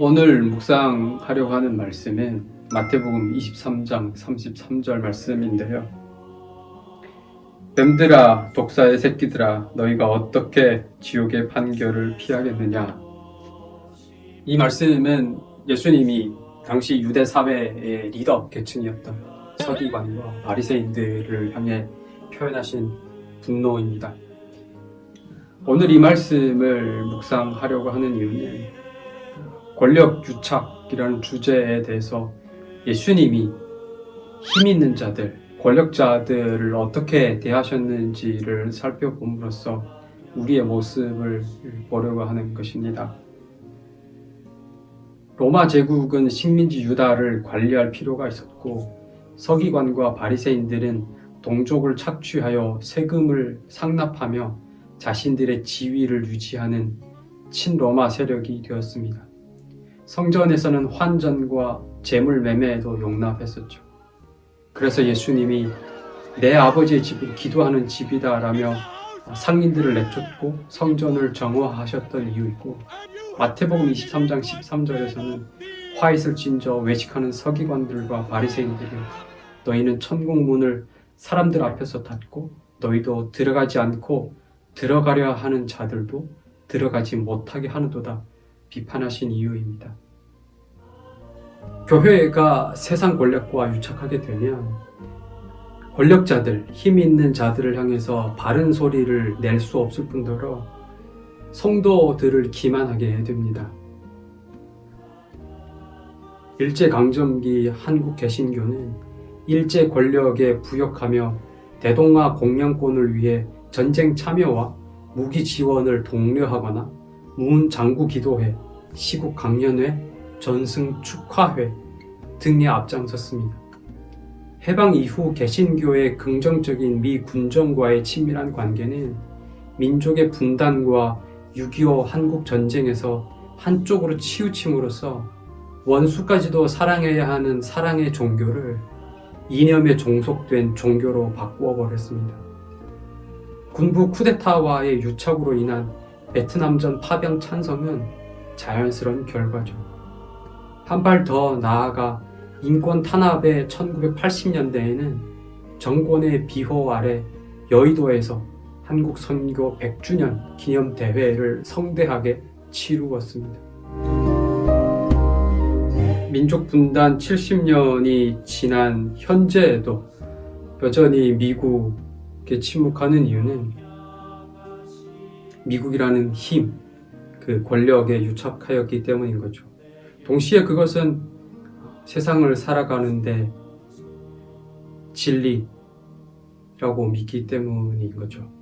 오늘 묵상하려고 하는 말씀은 마태복음 23장 33절 말씀인데요. 뱀들아 독사의 새끼들아 너희가 어떻게 지옥의 판결을 피하겠느냐 이 말씀은 예수님이 당시 유대 사회의 리더 계층이었던 서기관과 바리새인들을 향해 표현하신 분노입니다. 오늘 이 말씀을 묵상하려고 하는 이유는 권력 유착이라는 주제에 대해서 예수님이 힘 있는 자들, 권력자들을 어떻게 대하셨는지를 살펴봄으로써 우리의 모습을 보려고 하는 것입니다. 로마 제국은 식민지 유다를 관리할 필요가 있었고 서기관과 바리새인들은 동족을 착취하여 세금을 상납하며 자신들의 지위를 유지하는 친로마 세력이 되었습니다. 성전에서는 환전과 재물 매매도 용납했었죠. 그래서 예수님이 내 아버지의 집은 기도하는 집이다 라며 상인들을 내쫓고 성전을 정화하셨던 이유이고 마태복음 23장 13절에서는 화이슬 진저 외식하는 서기관들과 바리새인들이 너희는 천국 문을 사람들 앞에서 닫고 너희도 들어가지 않고 들어가려 하는 자들도 들어가지 못하게 하는도다 비판하신 이유입니다. 교회가 세상 권력과 유착하게 되면 권력자들, 힘 있는 자들을 향해서 바른 소리를 낼 수 없을 뿐더러 성도들을 기만하게 됩니다. 일제강점기 한국 개신교는 일제 권력에 부역하며 대동아 공양권을 위해 전쟁 참여와 무기 지원을 독려하거나 무운장구 기도회, 시국 강연회, 전승 축하회 등에 앞장섰습니다. 해방 이후 개신교의 긍정적인 미 군정과의 친밀한 관계는 민족의 분단과 6.25 한국 전쟁에서 한쪽으로 치우침으로써 원수까지도 사랑해야 하는 사랑의 종교를 이념에 종속된 종교로 바꾸어 버렸습니다. 군부 쿠데타와의 유착으로 인한 베트남전 파병 찬성은 자연스러운 결과죠. 한 발 더 나아가 인권 탄압의 1980년대에는 정권의 비호 아래 여의도에서 한국 선교 100주년 기념 대회를 성대하게 치루었습니다. 민족 분단 70년이 지난 현재에도 여전히 미국에 침묵하는 이유는 미국이라는 힘, 그 권력에 유착하였기 때문인 거죠. 동시에 그것은 세상을 살아가는데 진리라고 믿기 때문인 거죠.